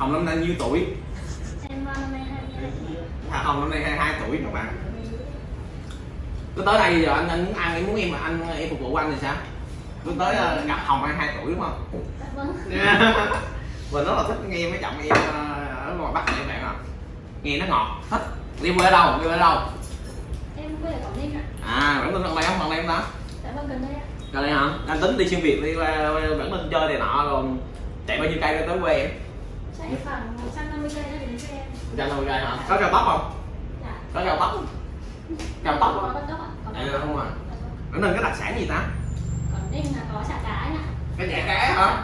hồng năm nay nhiêu tuổi? Em năm nay hai hai. À, hồng năm nay 22 tuổi các bạn cứ tới đây giờ anh anh muốn ăn em muốn em mà anh em phục vụ anh thì sao? Cứ tới ờ, gặp hồng 22 tuổi đúng không? Vâng. Mình rất là thích nghe mấy giọng em ờ, ở ngoài bắc này các bạn ạ. Nghe nó ngọt thích. Đi quê ở đâu? Đi quê ở đâu? Em quê ở quảng ninh ạ. À thân gần đây không đây không đó. Dạ vâng gần đây ạ. Gần đây hả? Anh tính đi xuyên việt đi qua bản thân chơi này nọ rồi chạy bao nhiêu cây tới quê em chạy khoảng 150 cây đến quê em. Trăm năm mươi cây hả? Có cao tốc không? Dạ. Có tốc có không? Con tốc ạ có à, con không Dạ vâng. bản thân cái đặc sản gì ta? Quảng ninh là có chả cá anh ạ cái chả cá hả?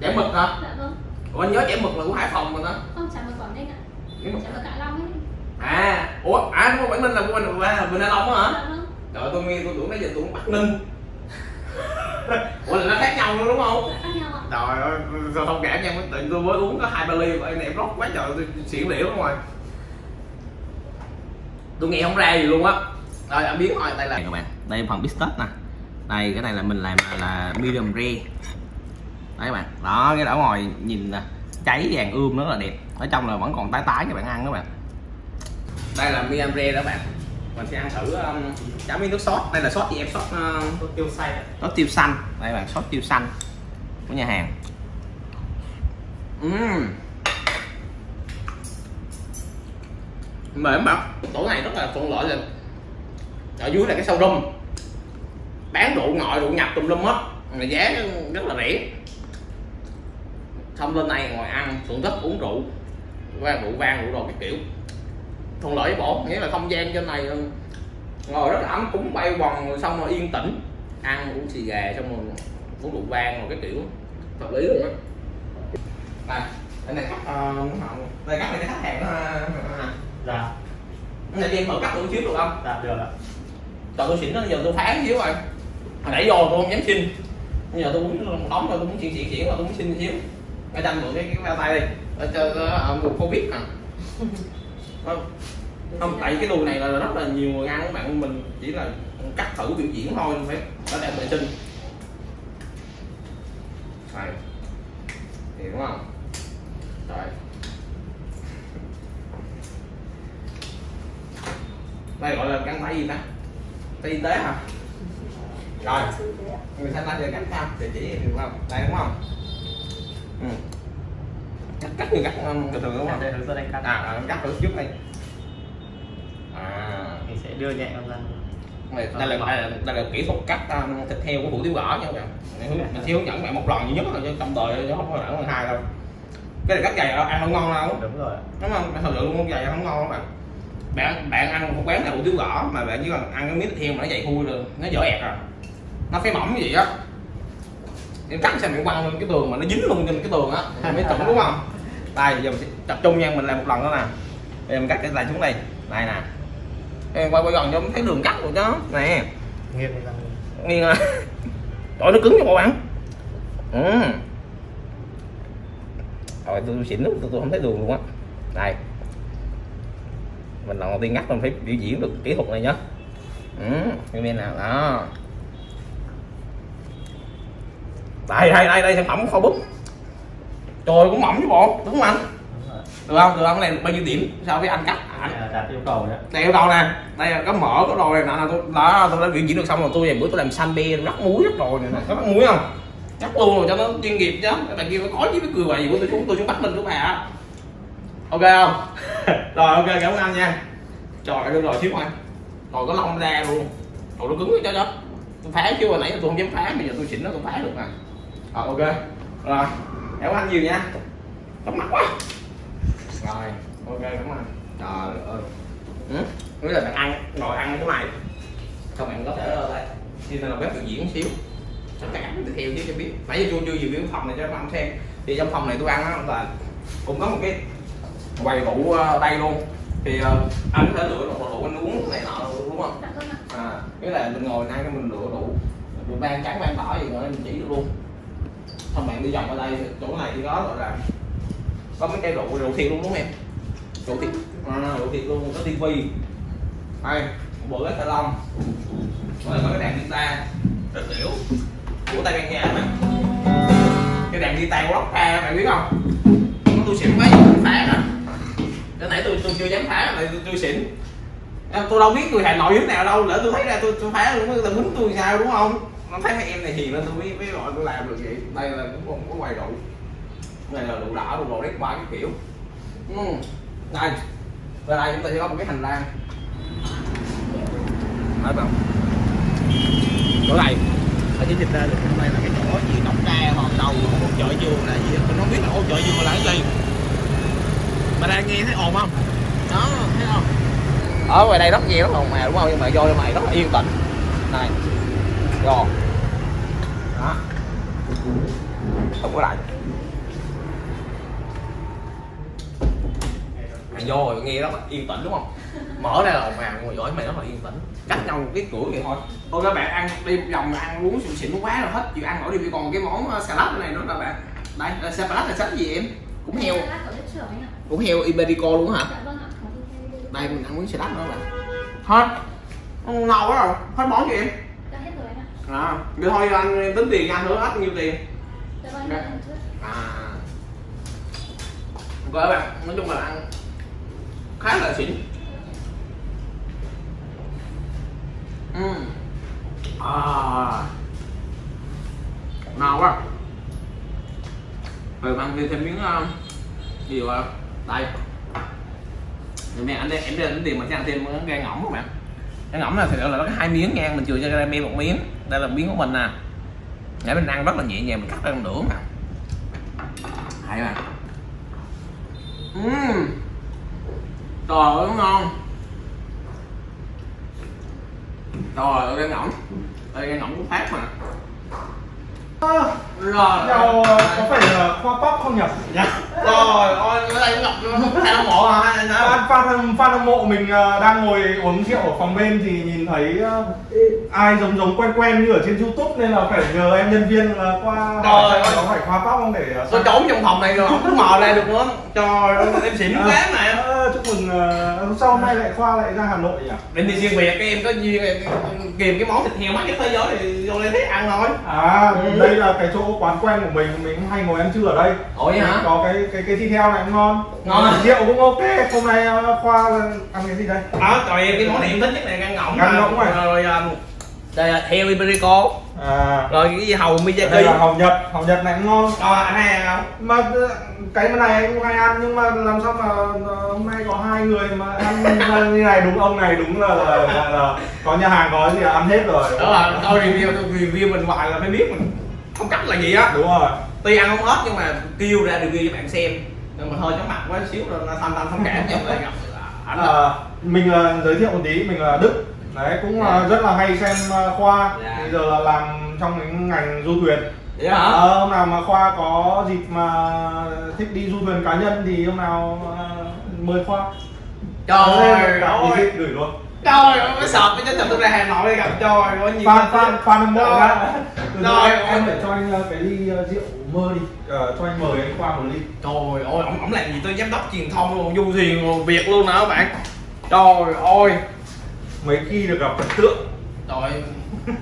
Chả mực. Hả? Dạ vâng. Ủa anh nhớ chả mực là của hải phòng mà đó không chả mực quảng ninh ạ. Chả mực- hạ long ấy. À ủa à đúng không quảng ninh là của mình qua bình an long hả? Dạ vâng. Trời tôi nghe tôi tưởng nãy giờ tôi bắc ninh. Ủa là nó khác nhau luôn đúng không trời ơi sao thông cảm nha tự tôi mới uống có hai ba ly em em rót quá trời tôi xỉu liễu lắm rồi. Tôi nghe không ra gì luôn á. Rồi anh biết thôi đây là các bạn đây là phần bít tết nè. Đây cái này là mình làm là medium rare. Đấy các bạn đó cái ở ngoài nhìn nè cháy vàng ươm rất là đẹp. Ở trong là vẫn còn tái tái các bạn ăn các bạn. Đây là medium rare đó bạn. Mình sẽ ăn thử um, chấm với nước sốt. Đây là sốt gì em? Sốt uh, tiêu xay ạ. sốt tiêu xanh. Đây bạn sốt tiêu xanh của nhà hàng. Uhm. mềm mà tổ này rất là thuận lợi là ở dưới là cái sâu rum bán rượu ngoại rượu nhập tùm lum hết. Mà giá rất là rẻ. Xong lên này ngồi ăn, thưởng thức, uống rượu. Qua rượu vang, rượu đồ cái kiểu. Thuận lợi với bộ nghĩa là không gian trên này ờ, ngồi rất là ấm, cúng bay quần, rồi xong rồi yên tĩnh. Ăn uống xì gà, xong rồi uống rượu vang rồi cái kiểu. Hợp lý luôn á. Đây đây này cắt uh, đây cắt này cái khách hàng đó ha. dạ. Này cho em thử cắt một xíu được không? Dạ được ạ. Trời tôi xỉn nó giờ tôi phá xíu rồi. Hồi nãy vô tôi không dám xin. Bây giờ tôi muốn một đống rồi tôi muốn chuyện chuyện chuyện rồi tôi muốn xin xíu. Cái tranh mượn cái cái bao tay đi. Ở cho ở mùa covid à. Không. Không tại cái đùi này là rất là nhiều người ăn các bạn mình chỉ là cắt thử biểu diễn thôi phải phải đẹp vệ sinh này thì đúng không? Rồi đây gọi là găng tay gì ta? Tay y tế hả? Rồi. Người ta giờ cắt sao địa chỉ được không? Đây đúng không? Ừ. cắt cắt như cắt bình thường đúng không? Đây dẫn anh cắt. À, à cắt thử trước đây à. Mình sẽ đưa nhẹ ra đây, đây là đây là, đây là kỹ thuật cắt um, thịt heo của hủ tiếu gõ nha các bạn. Mình mình sẽ hướng dẫn bạn một lần duy nhất thôi chứ trong đời chứ không có lần hai đâu. Cái này cắt dày ăn không ngon đâu. Đúng rồi. Đúng không? Thật sự luôn dày không ngon các bạn. Bạn bạn ăn một quán nào hủ tiếu gõ mà bạn chỉ cần ăn cái miếng thịt heo mà nó dày thui rồi nó dở ẹt rồi nó phải mỏng như vậy á. Em cắt xem bạn quăng lên cái tường mà nó dính luôn trên cái tường á. Mới chuẩn đúng không? Đây giờ mình sẽ tập trung nha mình làm một lần đó nè. Em cắt cái này xuống đây. Đây nè em quay quay gần cho thấy đường cắt rồi chứ nè. Nghiêng nghiêng à. Trời nó cứng cho bộ bạn. Ừ. rồi tôi xỉn lắm tôi, tôi không thấy đường luôn á. Đây. Mình lần đầu tiên ngắt mình phải biểu diễn được kỹ thuật này nhá. Ừ bên nào đó. Đây đây đây đây sản phẩm kho búp trời cũng mỏng chứ bộ đúng không anh. Được không? Được không? Cái này bao nhiêu điểm? So với anh cắt? Là đạt yêu cầu ạ. đây yêu cầu nè. Đây là có mỡ có đồ này nọ tôi đó tôi đã biểu diễn được xong rồi. Tôi về bữa tôi làm xanh bê rắc muối rắc đồ này nè. Có rắc muối không? Rắc luôn rồi cho nó chuyên nghiệp chứ. Các bạn kia có với cái cười vậy của tôi. Xuống tôi xuống bắt lên của bà ok không? Rồi ok cảm ơn anh nha. Trời ơi rồi xíu anh. Rồi có lông ra luôn. Rồi nó cứng cho cho. Tôi phá chưa? Hồi nãy tôi không dám phá bây giờ tôi xỉn nó tôi phá được nè rồi ok. Rồi cảm ơn anh nhiều nha. Tóc mặt quá rồi. Ok cảm ơn. Trời ơi. Ừ? nghĩa là bạn ăn ngồi ăn cái này xong bạn có thể ở đây xin là bếp biểu diễn xíu? Tất cả tiếp theo chứ cho biết. Nãy giờ tôi chưa review phòng này cho các bạn xem. Thì trong phòng này tôi ăn á là cũng có một cái quầy rượu ờ, đây luôn. Thì ờ, anh có thể lựa một rượu anh uống này nọ đúng không? Dạ vâng à nghĩa là mình ngồi ăn cái mình lựa rượu. Rượu vang trắng vang đỏ gì rồi mình chỉ được luôn. Xong bạn đi vòng ở đây chỗ này thì có gọi là có mấy cây rượu rượu thiệt luôn đúng không em? Rượu thiệt. À, rượu thiệt luôn có tivi. Đây một bộ ghế salon. Rồi có cái đàn guitar. Rất tiểu của tay ban nha bạn? Cái đàn guitar của Rock bạn biết không? Tôi xỉn chưa dám phá lại tôi, tôi xỉn. Em, tôi đâu biết người Hà Nội như nào đâu. Lỡ tôi thấy ra tôi tôi phá luôn người ta muốn tôi sao đúng không? Nó thấy mấy em này hiền nên tôi mới mới gọi tôi làm được vậy. Đây là cũng có quầy rượu này là đủ đỏ đủ đồ đét ba cái kiểu. Ừ. Đây. Và đây chúng ta sẽ có một cái hành lang. Nói không chỗ này. Ở chỉ dịch ra được hôm nay là cái chỗ gì nóc ca hoặc đầu một chợ vườn là gì mình không biết là ô chợ vườn là cái gì. Mà đang nghe thấy ồn không? Đó, thấy không? Ở ngoài đây rất nhiều rất ồn ào đúng không? Nhưng mà vô trong này rất là yên tĩnh này. Rồi. Đó. Không có lại. Mày vô rồi nghe rất là yên tĩnh đúng không? Mở ra là ào ngồi giỏi mày rất là yên tĩnh. Cách nhau một cái cửa vậy thôi. Thôi các bạn ăn đi vòng ăn uống xịn xịn quá rồi hết. Chịu ăn nổi đi còn cái món uh, salad này nữa các bạn đây là salad là salad gì em? Cũng heo. Cũng heo iberico luôn hả? Dạ vâng đây mình ăn miếng salad nữa bạn. Hết. Ngon quá rồi. Hết món cho em? Đã hết rồi anh ạ. À vậy thôi anh tính tiền anh nữa hết nhiêu tiền? Dạ vâng ăn à. Ok các bạn nói chung là ăn khá là xịn uhm. à. Ngon quá. Rồi ăn thêm miếng uh, gì rồi đây. Rồi mẹ anh đây em đây tính tiền mà sẽ ăn thêm miếng gan ngỗng các bạn. Gan ngỗng là thật sự là nó có hai miếng nha mình chừa cho ra một miếng. Đây là miếng của mình nè. Để mình ăn rất là nhẹ nhàng mình cắt ra một nửa mà. Hay mà uhm trời ơi ngon. Trời ơi gan ngỗng đây gan ngỗng cũng phát mà. Rồi Nhau có phải là khoa bắp không nhỉ? Dạ. rồi ôi ở đây nó ngọc hai nó mộ à sao Fan, fan, hâm mộ mình ờ, đang ngồi uống rượu ở phòng bên thì nhìn thấy ờ, ai giống giống quen quen như ở trên youtube nên là phải nhờ em nhân viên là qua hỏi ơi. có phải khoa bắp không để ờ, tôi trốn trong phòng này rồi không mò ra được nữa. Trời ơi em xỉn quá mà. Ờ, chúc mừng ờ, sao hôm nay lại khoa lại ra hà nội nhỉ? Đến đi riêng biệt các em có duyên em kìm cái món thịt heo mắc nhất thế giới thì vô đây thấy ăn thôi. À Ừ. đây là cái chỗ quán quen của mình mình hay ngồi ăn trưa ở đây. Ủa vậy hả? Có cái cái cái thịt heo này cũng ngon Ngon à? rượu cũng ok hôm nay ờ, khoa ăn cái gì đây? Đó trời cái món này em thích nhất là gan ngỗng Gan nè. ngỗng này. rồi um, đây là heo iberico. À. Rồi cái gì hầu đây miyagi là hàu nhật hàu nhật này cũng ngon. Rồi anh hay không mà ờ, cái mà này cũng hay ăn nhưng mà làm sao mà ờ, hôm nay có hai người mà ăn như này đúng ông này đúng là, là, là, là có nhà hàng có gì là ăn hết rồi đó là tôi review tôi review mình hoài là phải biết mình không cách là gì á. Đúng rồi. Tuy ăn không hết nhưng mà kêu ra review cho bạn xem nhưng mà hơi chóng mặt quá xíu rồi nó thanh thanh thông cảm cho lại. Gặp à, mình là giới thiệu một tí mình là đức. Đấy cũng là rất là hay xem ờ, khoa. Dạ. bây giờ là làm trong cái ngành du thuyền. Hả? Ờ, hôm nào mà khoa có dịp mà thích đi du thuyền cá nhân thì hôm nào ờ, mời khoa. Trời Cả ơi. visit gửi luôn. Trời ơi mới sợp cái chân tôi ra hà nội gặp trời ơi nhiều fan fan fan hâm mộ Rồi. em, phải cho anh ờ, cái ly ờ, rượu mơ đi. Ờ, cho anh mời anh khoa một ly. Trời ơi ổng ổng làm gì tôi giám đốc truyền thông luôn du thuyền luôn việt luôn nè các bạn? Trời ơi. Mấy khi được gặp thần tượng. Trời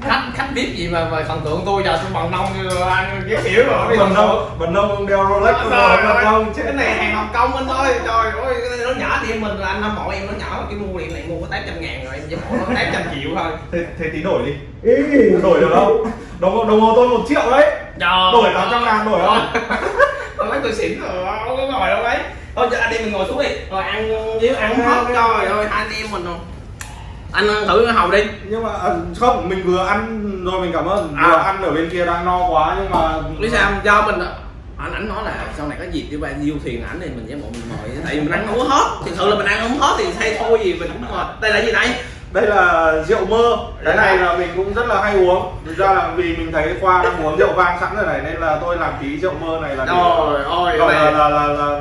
khách khách biết gì mà mà thần tượng tôi giờ tôi bằng nông như ăn cái kiểu rồi đi Vân đâu Vân đâu ông đeo Rolex Trời rồi ơi, Vân đâu cái này hàng Hồng Kông anh thôi trời ơi cái này nó nhỏ thì mình là anh hâm mộ em nó nhỏ cái mua điện này mua có tám trăm ngàn rồi em chỉ bỏ nó tám trăm triệu thôi. Thế, thế tí đổi đi. Đổi được không? Đồng đồng hồ tôi một triệu đấy trời đổi tám trăm ngàn đổi không? Tôi nói tôi xỉn rồi không có ngồi đâu đấy? Thôi giờ anh em mình ngồi xuống đi. Rồi ăn nếu ăn không hết. trời ơi hai anh em mình rồi. Anh ăn thử cái hầu đi. Nhưng mà ờ, không mình vừa ăn rồi mình cảm ơn. À. vừa ăn ở bên kia đang no quá nhưng mà lý sao do mình anh ảnh nói là sau này có dịp đi qua diêu thuyền ảnh thì mình với bọn mình mời. Tại vì mình ăn không hết. Thực sự là mình ăn không hết thì hay thôi gì mình cũng mệt đây là gì đây đây là rượu mơ. Cái này là mình cũng rất là hay uống. Thực ra là vì mình thấy khoa đang uống rượu vang sẵn rồi này nên là tôi làm tí rượu mơ này là ơi, gọi là là là, là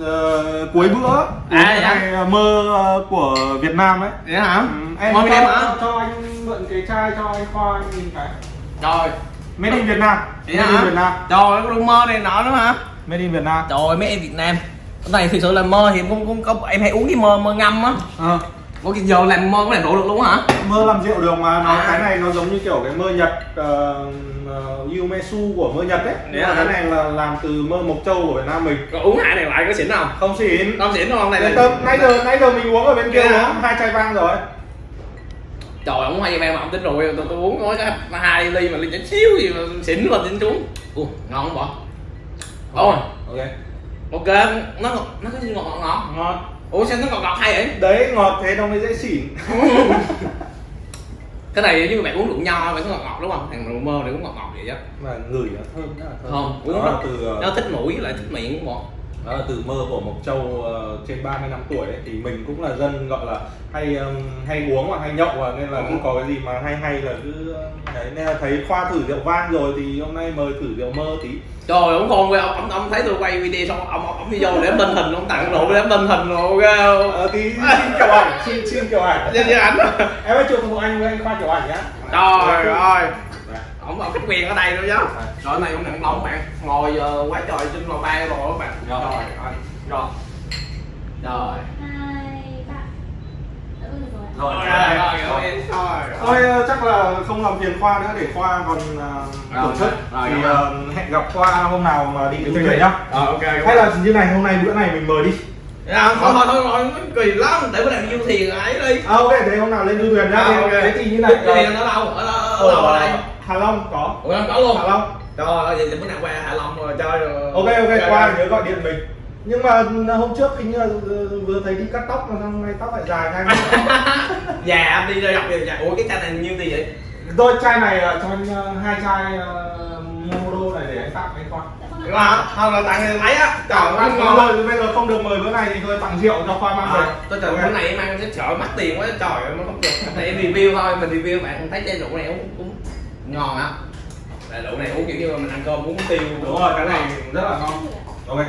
ờ, cuối bữa. À, cái dạ. này mơ ờ, của Việt Nam ấy. Vậy hả? Ừ, em cho, hả? cho anh mượn cái chai cho anh khoa anh nhìn cái. Trời made in Việt Nam. Vậy made in hả? Việt Nam. Trời ơi có mơ này nọ nữa hả? Made in Việt Nam. Trời ơi mấy em việt nam. Cái này thực sự là mơ thì cũng cũng có em hay uống cái mơ mơ ngâm á. Ờ. Ủa cái giờ làm mơ có làm độ được luôn hả? mơ làm rượu được mà nó À. cái này nó giống như kiểu cái mơ nhật uh, Yumesu của mơ nhật đấy Dạ. mà cái này là làm từ mơ mộc châu của Việt Nam mình Rồi uống hai này lại có xỉn không? không xỉn Không xỉn không? Này là tâm, nãy giờ nãy giờ mình uống ở bên kia uống hai chai vang rồi Trời ông hai em mà ông tính rồi tôi, tôi uống nói cái hai ly mà ly chút xíu gì mà xỉn mà tính xuống. Ủa ngon không bỏ? Ôi ok ok nó nó có gì ngọt ngọt ngọt. Ngon Ủa sao nó ngọt ngọt hay vậy? đấy ngọt thế nó mới dễ xỉn cái này như bạn uống rượu nho phải có ngọt ngọt đúng không? Thằng rượu mơ này cũng ngọt ngọt vậy chứ. mà ngửi nó thơm rất là thơm Không, uống nó từ ờ, nó thích mũi lại thích miệng cũng ngọt. Đó là từ mơ của Mộc Châu ờ, trên 30 năm tuổi ấy, thì mình cũng là dân gọi là hay um, hay uống và hay nhậu và nên là Ừ. cũng có cái gì mà hay hay là cứ uh, đấy nên là thấy khoa thử rượu vang rồi thì hôm nay mời thử rượu mơ tí. Trời ông con quay ông, ông, ông thấy tôi quay video xong ông ông, ông đi vô để minh hình ông tặng rượu để minh hình rồi ờ, tí xin kiểu ảnh xin xin kiểu ảnh. Em hãy chụp một anh với anh khoa kiểu ảnh nhá. Trời ơi. Đây. Ông ông khách quyền ở đây nữa chứ. Rồi cái này cũng nặng lông bạn. Ngồi ờ, quá trời trên lò ban rồi các bạn. Rồi. Rồi rồi. Rồi. Rồi. rồi? Rồi, Rồi rồi rồi. Rồi. thôi ờ, chắc là không làm phiền khoa nữa để khoa còn uh, Rồi, tổ chức rồi, thì rồi. ờ, hẹn gặp khoa hôm nào mà đi thuyền nhá Ờ ok. hay là như này hôm nay bữa này mình mời đi À, thôi thôi thôi thôi kỳ lắm để bữa nào mình du thuyền ấy đi. à, ok thế hôm nào lên du thuyền nhá À, Thế- ok. thế thì như này Du thuyền ở đâu? Ở ở ở đâu ở đây? Hà Long có Ủa em có luôn. Hạ Long Trời ơi, vậy thì bữa nào qua Hạ Long rồi chơi rồi. ok ok qua nhớ gọi điện mình nhưng mà hôm trước hình như là vừa thấy đi cắt tóc mà hôm nay tóc lại dài ngay Dạ đi ra gặp dạ. Ủa cái chai này nhiêu tiền vậy? tôi chai này là cho anh ờ, hai chai uh, Modo này để anh tặng anh khoa Dạ vâng Đúng ạ. không? Không là tặng lấy á. Trời ơi, ngon. rồi bây giờ không được mời bữa này thì thôi tặng rượu cho khoa mang về tôi tưởng bữa này em ăn sẽ sợ mắc tiền quá trời ơi nó không được thì em review thôi mình review bạn thấy chai rượu này cũng ngon á. Là rượu này uống kiểu như mình ăn cơm uống tiêu đúng rồi cái này rất là ngon. Ok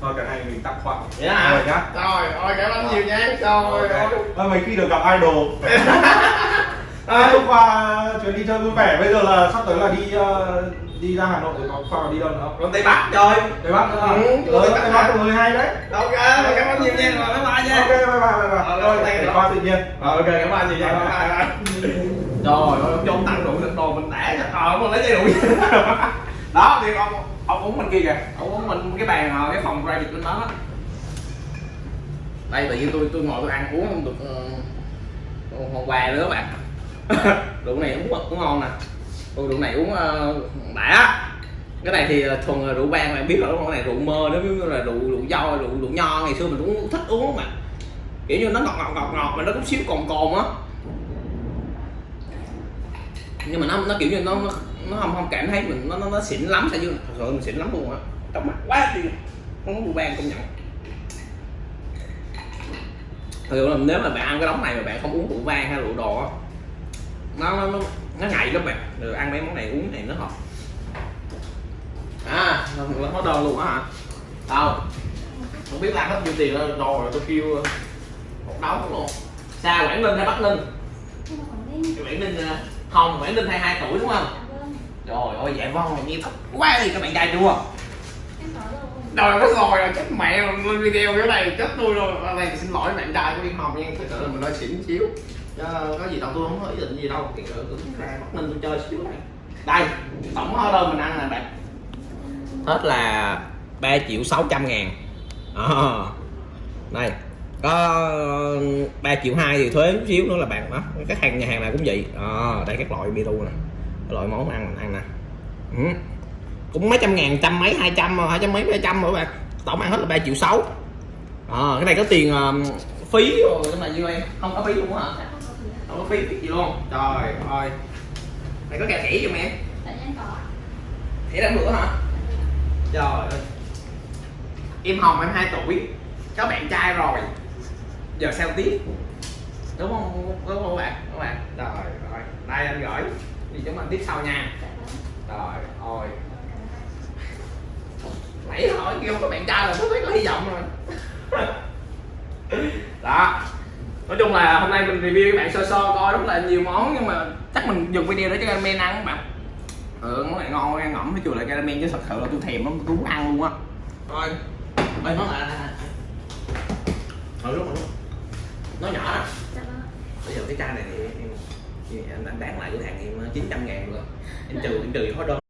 thôi cái này mình tặng đó hả rồi nhá. Rồi ôi cảm ơn nhiều nha. Trời ơi Và mấy khi được gặp idol. À, hôm qua chuyến đi chơi vui vẻ bây giờ là sắp tới là đi ờ, đi ra Hà Nội rồi có khoa đi đâu nữa không? còn tây bắc trời Tây Bắc nữa? Ừ, Ừ, Tây Bắc là người hay đấy. Ok cảm ơn nhiều nha. Rồi bye bye nha. Ok, bye bye, bye bye. Ờ, để you. khoa tự nhiên. Rồi, ok cảm ơn nhiều nha. Bye bye. Trời ơi ông tặng rượu được đồ mình đã chắc ờ ông lấy chai rượu đó thì ông ông uống bên kia kìa. Ông uống bên cái bàn ờ, cái phòng ra dịch bên đó. Đây tự nhiên tôi tôi ngồi tôi ăn uống không được uh, hôm qua nữa các bạn. Rượu này uống cũng ngon nè. Tôi rượu này uống ờ, uh, đã cái này thì thuần là rượu vang bạn biết rồi cái này rượu mơ nó giống như là rượu rượu dâu rượu rượu nho ngày xưa mình cũng thích uống mà. Kiểu như nó ngọt ngọt ngọt ngọt mà nó cũng xíu cồn cồn á nhưng mà nó nó kiểu như nó nó, nó không không cảm thấy mình nó nó, nó xịn lắm sao chứ? Thật sự mình xịn lắm luôn á. Trong mắt quá đi. Không có rượu vang công nhận. Thật sự là nếu mà bạn ăn cái đống này mà bạn không uống rượu vang hay rượu đồ á nó nó nó, nó ngậy lắm bạn. Rồi ăn mấy món này uống này nó hợp. À nó hóa đơn luôn á hả? Đâu không biết làm hết nhiêu tiền rồi rồi tôi kêu một đống luôn. Xa quảng ninh hay bắc ninh? Có Quảng Ninh. Không quảng ninh 22 tuổi đúng không? Trời ơi dạ vâng nghe thích quá đi các bạn trai chưa Em có rồi. Trời nó rồi rồi chết mẹ rồi lên video cái này chết tôi rồi. Ở đây xin lỗi bạn trai của Yên Hồng nha. Thực sự là mình nói xỉn xíu. Chứ có gì đâu tôi không có ý định gì đâu. Kiểu tôi ra Bắc Ninh tôi chơi xíu này. Đây tổng hóa đơn mình ăn nè bạn. Hết là 3 triệu 600 ngàn. À, Đây có 3 triệu 2 thì thuế chút xíu nữa là bạn đó các hàng nhà hàng nào cũng vậy. À, đây các loại bia tu nè. Các loại món ăn mình ăn nè. Ừ. Cũng mấy trăm ngàn trăm mấy hai trăm hai trăm mấy hai trăm rồi bạn tổng ăn hết là ba triệu sáu. À, cái này có tiền um, phí rồi cái này như em không có phí luôn hả? Không có phí gì luôn. Trời ơi. Này có kẹo khỉ giùm em khỉ đang bữa hả? Trời ơi. Em hồng em 2 tuổi. Có bạn trai rồi giờ sao tiếp? Đúng không? Đúng không các bạn các bạn? Trời ơi đây anh gửi. Thì chúng mình tiếp sau nha. Rồi ôi trời ơi nãy hỏi kêu các bạn trai là tôi thấy có hy vọng rồi. Đó. Nói chung là hôm nay mình review các bạn sơ sơ coi rất là nhiều món, nhưng mà chắc mình dùng video để cho các men ăn các bạn. Ừ món này ngon, ăn ngẩm với chùa lại caramel chứ thật sự là tôi thèm lắm, tôi muốn ăn luôn á. Thôi ơi nó lại thôi lúc rồi nó nhỏ à? Dạ vâng bây giờ cái chai này thì em, em, em bán lại cửa hàng em ờ, 900 ngàn rồi em trừ em trừ hóa đơn